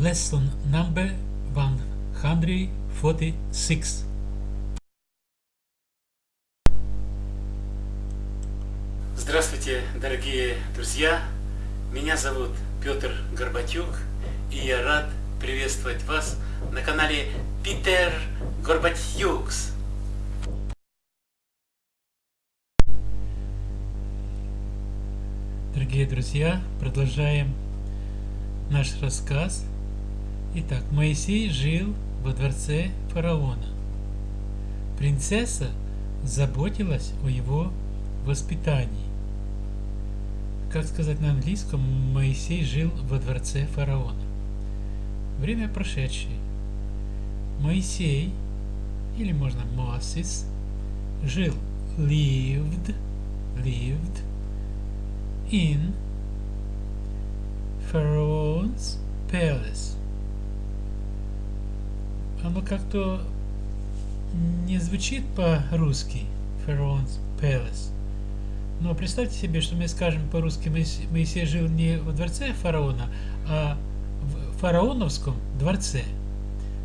Lesson number 146. Здравствуйте, дорогие друзья! Меня зовут Петр Горбатюк, и я рад приветствовать вас на канале Питер Горбатюкс. Дорогие друзья, продолжаем наш рассказ. Итак, Моисей жил во дворце фараона. Принцесса заботилась о его воспитании. Как сказать на английском, Моисей жил во дворце фараона. Время прошедшее. Моисей, или можно Мосис, жил, lived, lived in Pharaoh's Palace. Оно как-то не звучит по-русски. Pharaoh's Palace. Но представьте себе, что мы скажем по-русски, Моисей жил не во дворце фараона, а в фараоновском дворце.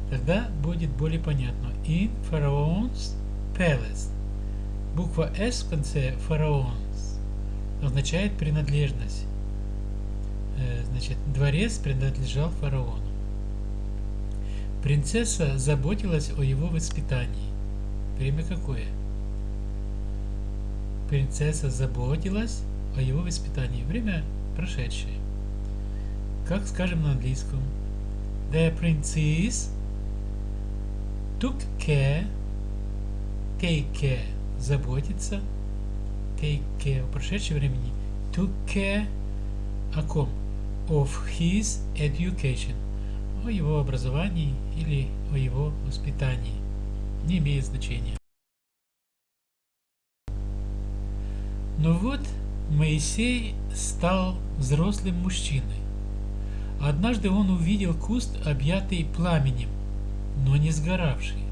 Тогда будет более понятно. In Pharaoh's Palace. Буква S в конце Pharaoh's означает принадлежность. Э, значит, дворец принадлежал фараону. Принцесса заботилась о его воспитании. Время какое? Принцесса заботилась о его воспитании. Время прошедшее. Как скажем на английском? The princess took care, take care, заботиться, take care в прошедшем времени, took care о ком? Of his education, о его образовании или о его воспитании. Не имеет значения. Но вот Моисей стал взрослым мужчиной. Однажды он увидел куст, объятый пламенем, но не сгоравший.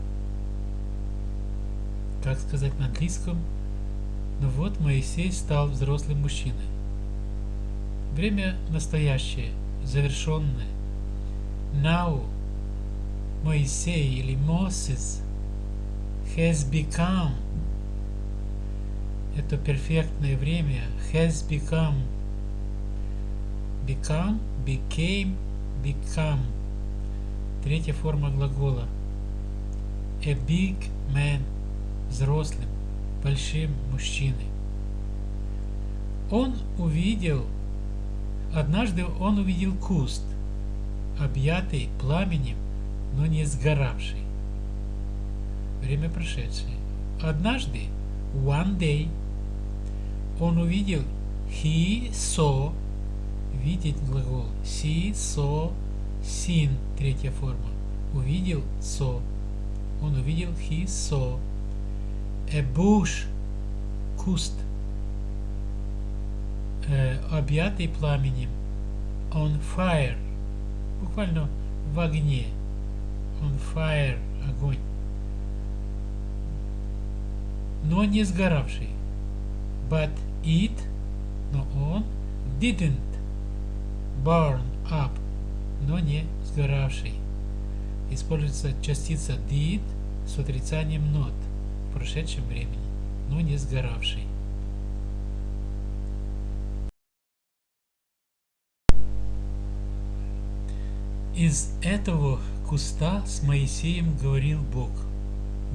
Как сказать на английском? Но вот Моисей стал взрослым мужчиной. Время настоящее, завершенное. Now Моисей или Moses has become это перфектное время has become become, became, become. Третья форма глагола. A big man взрослым, большим мужчиной. Он увидел однажды он увидел куст объятый пламенем но не сгоравший. Время прошедшее. Однажды one day он увидел he saw видеть глагол see saw seen третья форма. Увидел saw он увидел he saw a bush куст э, объятый пламенем on fire буквально в огне on fire огонь но не сгоравший but it, но он didn't burn up, но не сгоравший. Используется частица did с отрицанием not в прошедшем времени, но не сгоравший. Из этого куста с Моисеем говорил Бог.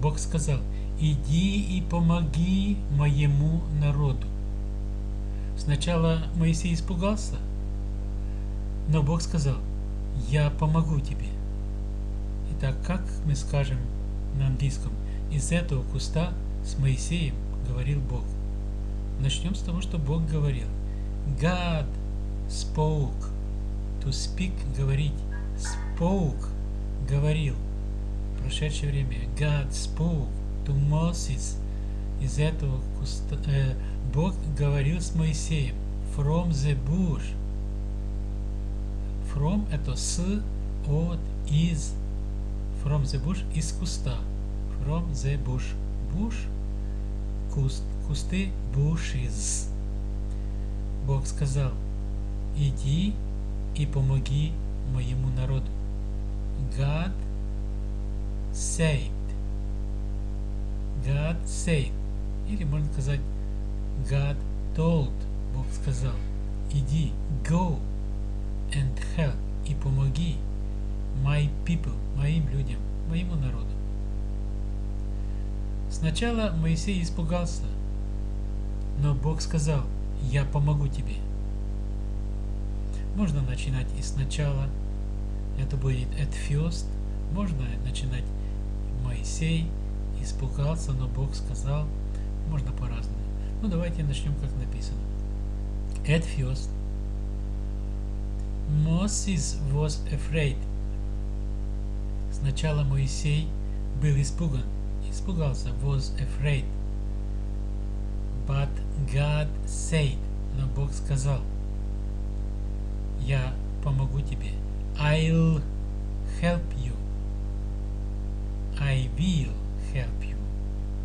Бог сказал – иди и помоги моему народу. Сначала Моисей испугался, но Бог сказал, я помогу тебе. Итак, как мы скажем на английском, из этого куста с Моисеем говорил Бог. Начнем с того, что Бог говорил. God spoke. To speak – говорить. Spoke – говорил. прошедшее время. God spoke to Moses. Из этого куста, э, Бог говорил с Моисеем. From the bush. From это с, от, из. From the bush из куста. From the bush. Bush куст. Кусты bushes. Бог сказал, иди и помоги моему народу. God said. God said. Или можно сказать God told. Бог сказал. Иди, go and help и помоги my people, моим людям, моему народу. Сначала Моисей испугался, но Бог сказал, я помогу тебе. Можно начинать и сначала, это будет at можно начинать Моисей испугался, но Бог сказал, можно по-разному. Ну давайте начнем как написано. At first, Moses was afraid. Сначала Моисей был испуган, испугался, was afraid. But God said, но Бог сказал, я помогу тебе. I'll help you. I will help you.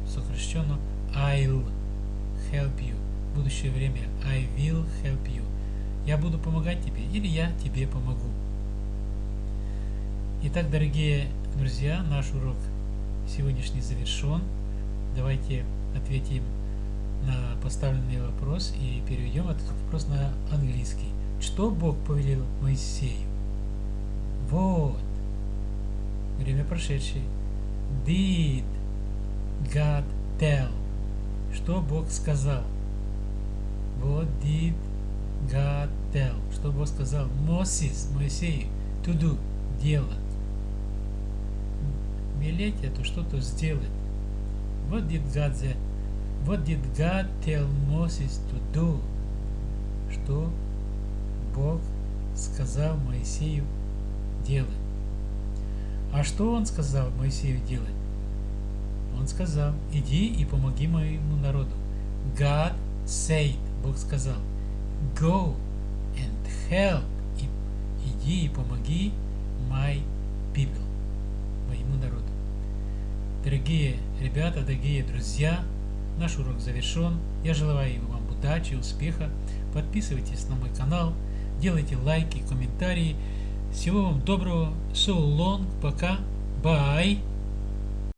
Сокращенно I'll help you. Будущее время I will help you. Я буду помогать тебе или я тебе помогу. Итак, дорогие друзья, наш урок сегодняшний завершен. Давайте ответим на поставленный вопрос и переведем этот вопрос на английский. Что Бог повелел Моисею? Вот. Время прошедшее. Did God tell? Что Бог сказал? What did God tell? Что Бог сказал? Moses, Моисею, to do, делать. Велеть это что-то сделать. What did God say? What did God tell Moses to do? Что Бог сказал Моисею делать? А что он сказал Моисею делать? Он сказал, иди и помоги моему народу. God said, Бог сказал, go and help, и, иди и помоги my people, моему народу. Дорогие ребята, дорогие друзья, наш урок завершен. Я желаю вам удачи, успеха. Подписывайтесь на мой канал, делайте лайки, комментарии. Всего вам доброго. So long. Пока. Bye.